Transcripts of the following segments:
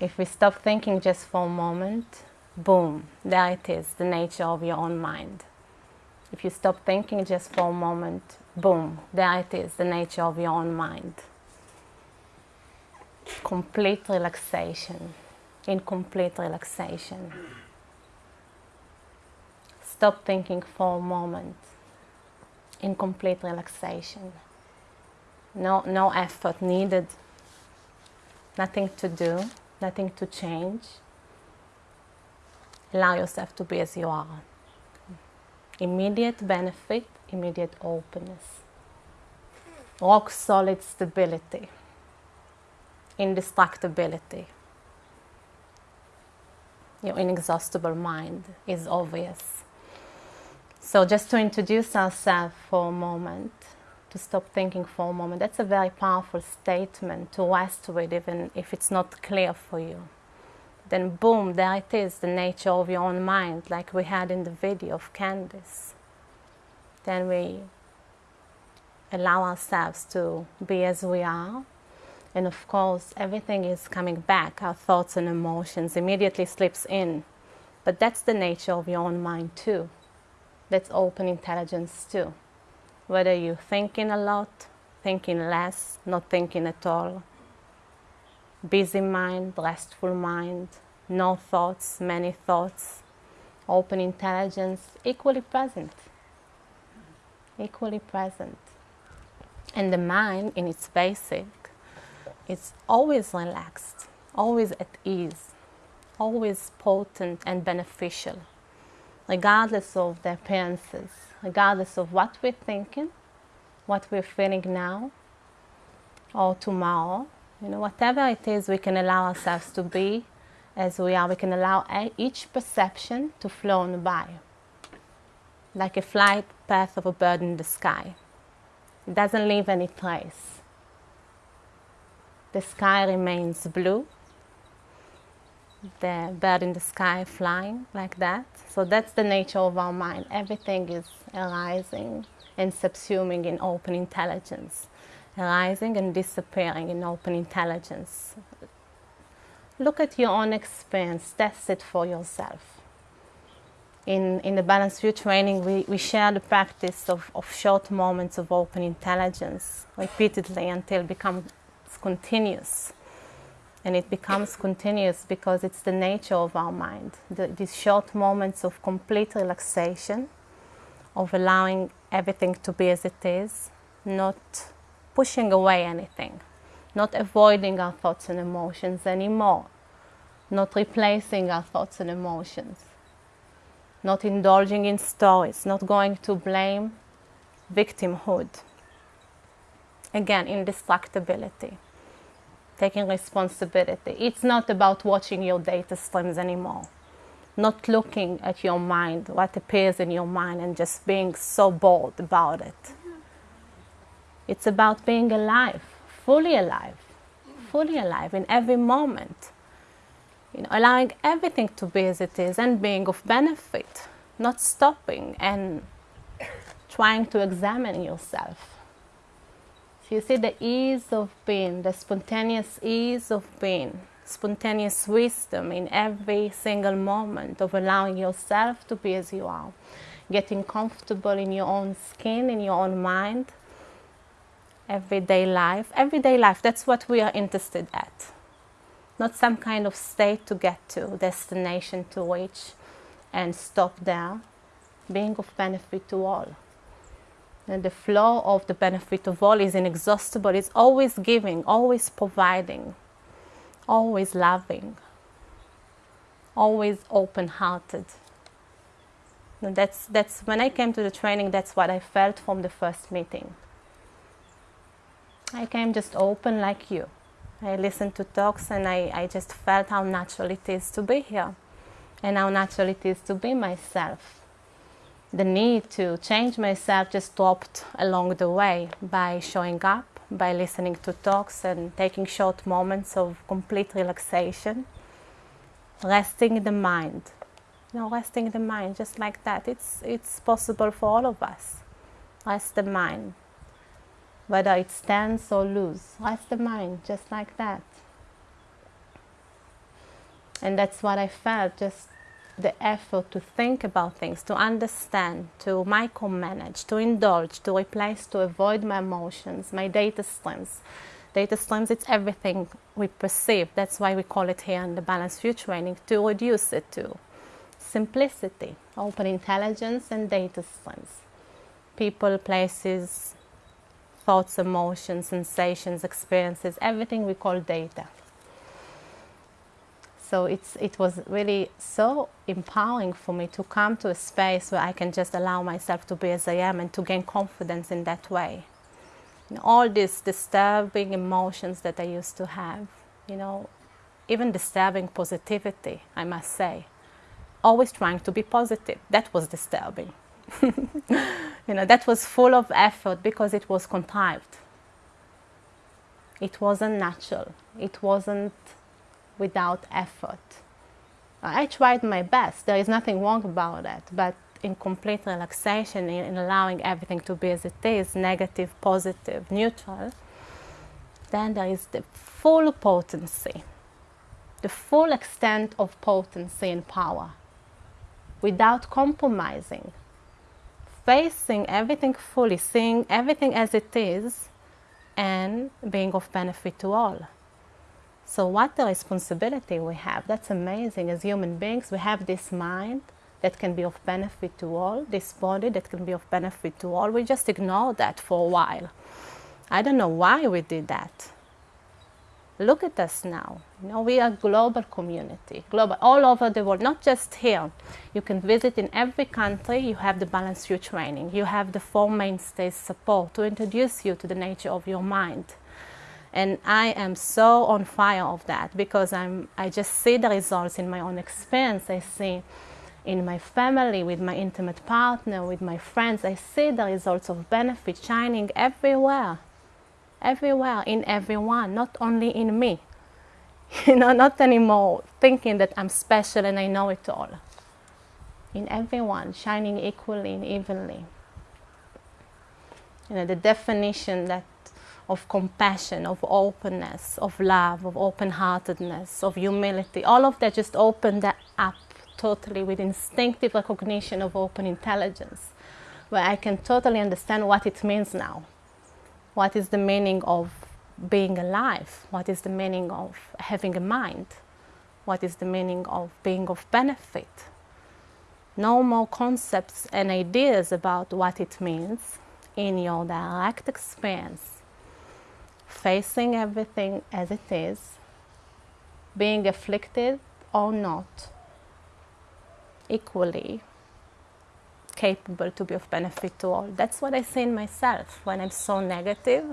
If we stop thinking just for a moment, boom, there it is, the nature of your own mind. If you stop thinking just for a moment, boom, there it is, the nature of your own mind. Complete relaxation, in complete relaxation. Stop thinking for a moment, in complete relaxation. No, no effort needed, nothing to do, nothing to change. Allow yourself to be as you are immediate benefit, immediate openness, rock solid stability, indestructibility. Your inexhaustible mind is obvious. So, just to introduce ourselves for a moment, to stop thinking for a moment, that's a very powerful statement to rest with, even if it's not clear for you then boom, there it is, the nature of your own mind, like we had in the video of Candice. Then we allow ourselves to be as we are. And of course, everything is coming back, our thoughts and emotions immediately slips in. But that's the nature of your own mind too. That's open intelligence too. Whether you're thinking a lot, thinking less, not thinking at all, busy mind, restful mind, no thoughts, many thoughts, open intelligence, equally present. Equally present. And the mind, in its basic, is always relaxed, always at ease, always potent and beneficial, regardless of the appearances, regardless of what we're thinking, what we're feeling now or tomorrow, you know, whatever it is, we can allow ourselves to be as we are. We can allow each perception to flow on by, like a flight path of a bird in the sky. It doesn't leave any trace. The sky remains blue. The bird in the sky flying like that. So that's the nature of our mind. Everything is arising and subsuming in open intelligence arising and disappearing in open intelligence. Look at your own experience, test it for yourself. In, in the Balanced View training, we, we share the practice of, of short moments of open intelligence repeatedly until it becomes continuous. And it becomes continuous because it's the nature of our mind. The, these short moments of complete relaxation, of allowing everything to be as it is, not pushing away anything, not avoiding our thoughts and emotions anymore, not replacing our thoughts and emotions, not indulging in stories, not going to blame victimhood. Again, indestructibility, taking responsibility. It's not about watching your data streams anymore, not looking at your mind, what appears in your mind, and just being so bold about it mm-hmm. it's about being alive, fully alive, fully alive in every moment. You know, allowing everything to be as it is and being of benefit, not stopping and trying to examine yourself. So you see the ease of being, the spontaneous ease of being, spontaneous wisdom in every single moment of allowing yourself to be as you are, getting comfortable in your own skin, in your own mind, everyday life. Everyday life, that's what we are interested at. Not some kind of state to get to, destination to reach and stop there. Being of benefit to all. And the flow of the benefit of all is inexhaustible. It's always giving, always providing, always loving, always open-hearted. That's, that's when I came to the training, that's what I felt from the first meeting. I came just open like you. I listened to talks and I, I just felt how natural it is to be here and how natural it is to be myself. The need to change myself just dropped along the way by showing up, by listening to talks and taking short moments of complete relaxation, resting the mind. You know, resting the mind just like that. It's, it's possible for all of us. Rest the mind whether it stands or loose. Rest the mind just like that. And that's what I felt just the effort to think about things, to understand, to micromanage, to indulge, to replace, to avoid my emotions, my data streams. Data streams, it's everything we perceive. That's why we call it here in the Balanced View training, to reduce it to simplicity, open intelligence, and data streams. People, places, thoughts, emotions, sensations, experiences, everything we call data. So it's, it was really so empowering for me to come to a space where I can just allow myself to be as I am and to gain confidence in that way. Know, all these disturbing emotions that I used to have, you know, even disturbing positivity, I must say, always trying to be positive. That was disturbing. you know, that was full of effort because it was contrived. It wasn't natural. It wasn't without effort. I tried my best. There is nothing wrong about that. But in complete relaxation, in allowing everything to be as it is, negative, positive, neutral, then there is the full potency, the full extent of potency and power, without compromising, facing everything fully, seeing everything as it is, and being of benefit to all. So what the responsibility we have, that's amazing. As human beings, we have this mind that can be of benefit to all, this body that can be of benefit to all. We just ignore that for a while. I don't know why we did that. Look at us now. You know, we are a global community, global, all over the world, not just here. You can visit in every country. You have the Balanced View training. You have the Four Mainstays support to introduce you to the nature of your mind and I am so on fire of that because I'm I just see the results in my own experience. I see in my family with my intimate partner with my friends I see the results of benefit shining everywhere everywhere in everyone not only in me. You know not anymore thinking that I'm special and I know it all. In everyone shining equally and evenly. You know the definition that of compassion, of openness, of love, of open heartedness, of humility. All of that just opened up totally with instinctive recognition of open intelligence, where I can totally understand what it means now. What is the meaning of being alive? What is the meaning of having a mind? What is the meaning of being of benefit? No more concepts and ideas about what it means in your direct experience facing everything as it is, being afflicted or not, equally capable to be of benefit to all. That's what I see in myself. When I'm so negative,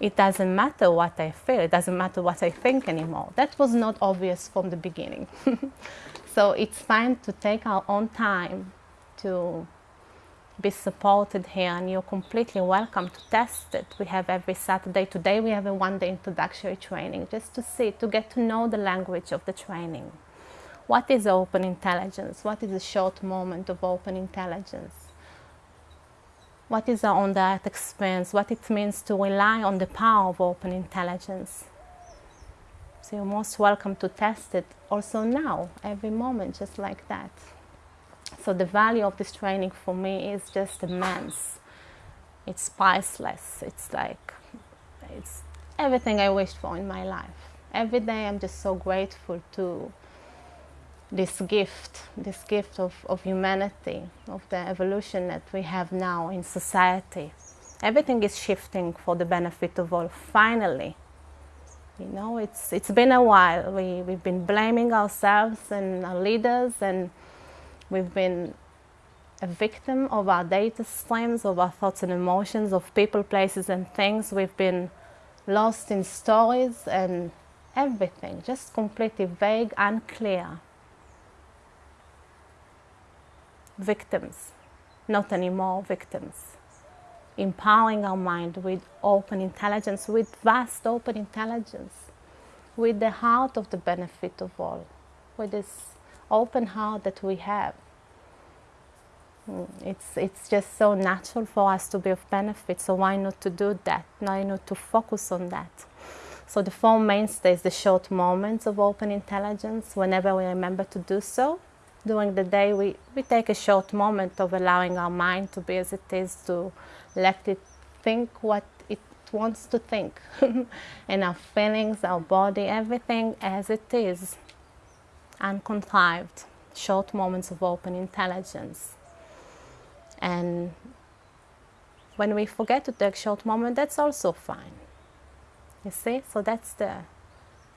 it doesn't matter what I feel, it doesn't matter what I think anymore. That was not obvious from the beginning. so it's fine to take our own time to be supported here and you're completely welcome to test it. We have every Saturday. Today we have a one-day introductory training just to see, to get to know the language of the training. What is open intelligence? What is a short moment of open intelligence? What is direct experience? What it means to rely on the power of open intelligence? So you're most welcome to test it also now, every moment, just like that. So the value of this training for me is just immense. It's priceless. It's like, it's everything I wished for in my life. Every day I'm just so grateful to this gift, this gift of, of humanity, of the evolution that we have now in society. Everything is shifting for the benefit of all, finally. You know, it's, it's been a while. We, we've been blaming ourselves and our leaders and We've been a victim of our data streams, of our thoughts and emotions, of people, places, and things. We've been lost in stories and everything, just completely vague, and unclear. Victims, not anymore victims. Empowering our mind with open intelligence, with vast open intelligence, with the heart of the benefit of all, with this open heart that we have. Mm, it's, it's just so natural for us to be of benefit, so why not to do that? Why not to focus on that? So the four mainstays, the short moments of open intelligence, whenever we remember to do so, during the day we, we take a short moment of allowing our mind to be as it is, to let it think what it wants to think. and our feelings, our body, everything as it is, uncontrived, short moments of open intelligence. And when we forget to take short moment, that's also fine. You see? So that's the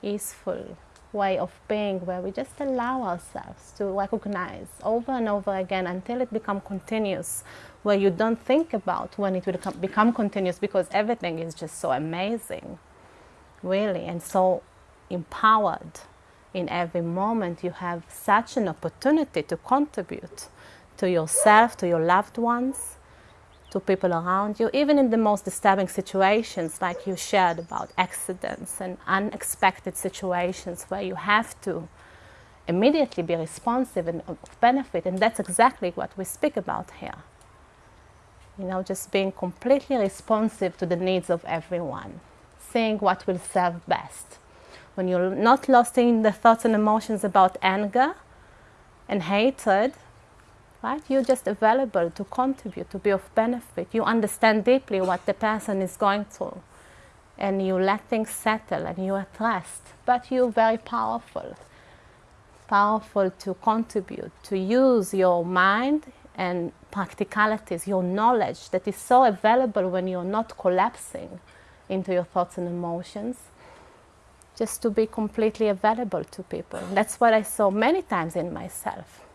easeful way of being where we just allow ourselves to recognize over and over again until it becomes continuous, where you don't think about when it will become continuous because everything is just so amazing, really, and so empowered. In every moment, you have such an opportunity to contribute to yourself, to your loved ones, to people around you, even in the most disturbing situations, like you shared about accidents and unexpected situations where you have to immediately be responsive and benefit. And that's exactly what we speak about here. You know, just being completely responsive to the needs of everyone, seeing what will serve best. When you're not lost in the thoughts and emotions about anger and hatred, right? You're just available to contribute, to be of benefit. You understand deeply what the person is going through and you let things settle and you're at rest. But you're very powerful, powerful to contribute, to use your mind and practicalities, your knowledge that is so available when you're not collapsing into your thoughts and emotions, just to be completely available to people. That's what I saw many times in myself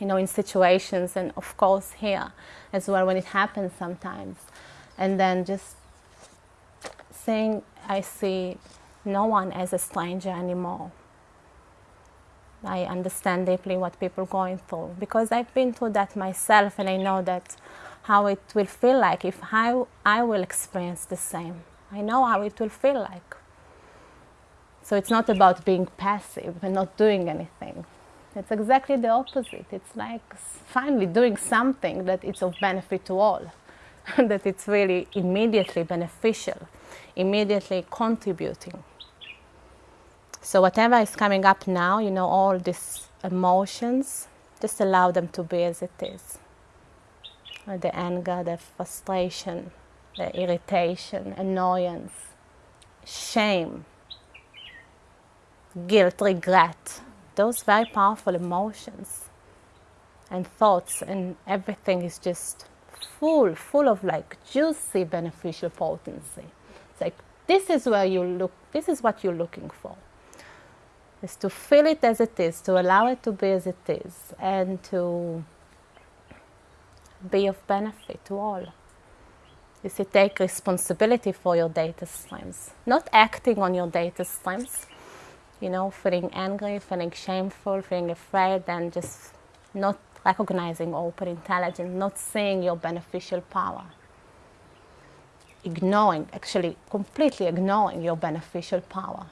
you know, in situations and of course here as well when it happens sometimes. And then just saying, I see no one as a stranger anymore. I understand deeply what people are going through because I've been through that myself and I know that how it will feel like if I, I will experience the same. I know how it will feel like. So it's not about being passive and not doing anything. It's exactly the opposite. It's like finally doing something that is of benefit to all, that it's really immediately beneficial, immediately contributing. So whatever is coming up now, you know, all these emotions, just allow them to be as it is. The anger, the frustration, the irritation, annoyance, shame, guilt, regret, those very powerful emotions and thoughts and everything is just full, full of like juicy beneficial potency. It's like this is where you look, this is what you're looking for. Is to feel it as it is, to allow it to be as it is, and to be of benefit to all. Is to take responsibility for your data streams, not acting on your data streams, you know, feeling angry, feeling shameful, feeling afraid, and just not recognizing open intelligence, not seeing your beneficial power. Ignoring, actually completely ignoring your beneficial power.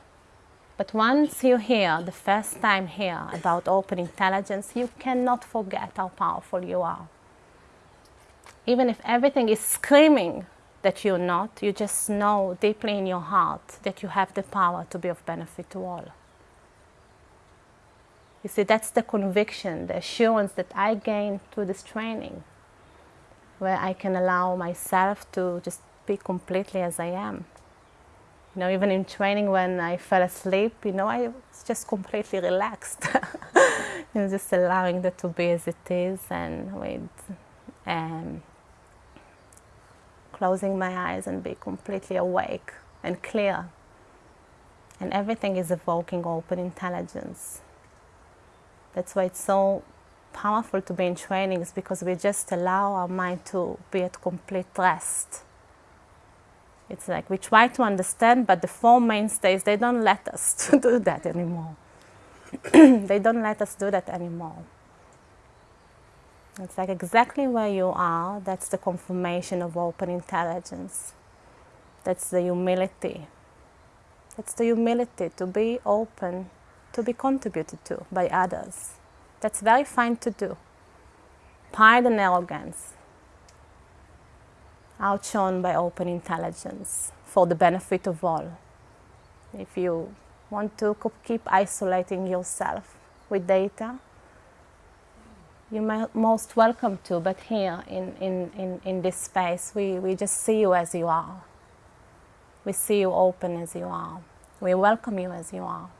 But once you hear, the first time hear about open intelligence, you cannot forget how powerful you are. Even if everything is screaming that you're not, you just know deeply in your heart that you have the power to be of benefit to all. You see, that's the conviction, the assurance that I gained through this training, where I can allow myself to just be completely as I am. You know, even in training when I fell asleep, you know, I was just completely relaxed. you know, just allowing that to be as it is and with um, closing my eyes and be completely awake and clear. And everything is evoking open intelligence. That's why it's so powerful to be in trainings because we just allow our mind to be at complete rest. It's like we try to understand, but the four mainstays, they don't let us to do that anymore. they don't let us do that anymore. It's like exactly where you are, that's the confirmation of open intelligence. That's the humility. It's the humility to be open to be contributed to by others. That's very fine to do. Pride and arrogance, outshone by open intelligence for the benefit of all. If you want to keep isolating yourself with data, you're most welcome to, but here in, in, in, in this space, we, we just see you as you are. We see you open as you are. We welcome you as you are.